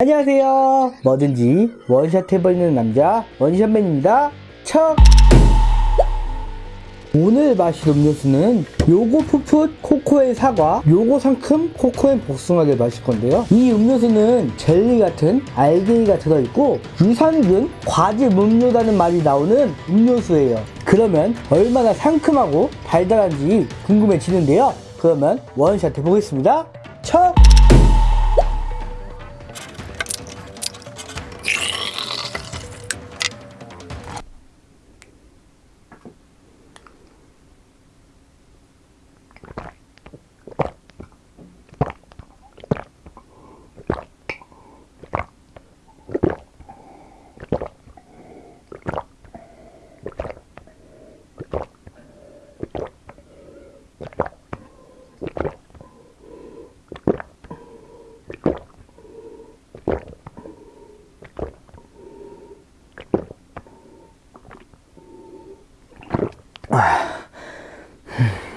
안녕하세요. 뭐든지 원샷 해버리는 남자 원샷맨입니다. 척! 오늘 마실 음료수는 요고 푸풋 코코의 사과, 요고 상큼 코코의 복숭아를 마실 건데요. 이 음료수는 젤리 같은 알갱이가 들어있고 유산균 과즙 음료라는 말이 나오는 음료수예요. 그러면 얼마나 상큼하고 달달한지 궁금해지는데요. 그러면 원샷 해보겠습니다. 척! Mm-hmm.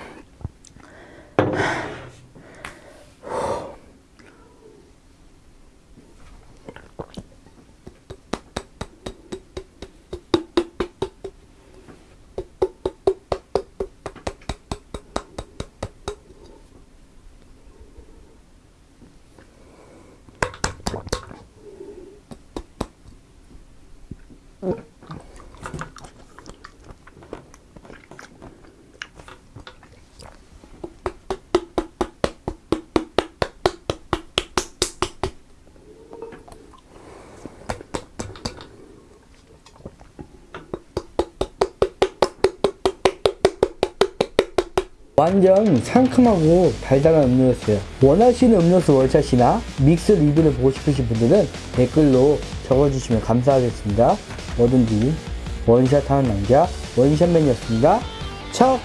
완전 상큼하고 달달한 음료였어요. 원하시는 음료수 원샷이나 믹스 리뷰를 보고 싶으신 분들은 댓글로 적어주시면 감사하겠습니다. 뭐든지 원샷 하는 남자 원샷맨이었습니다. 척!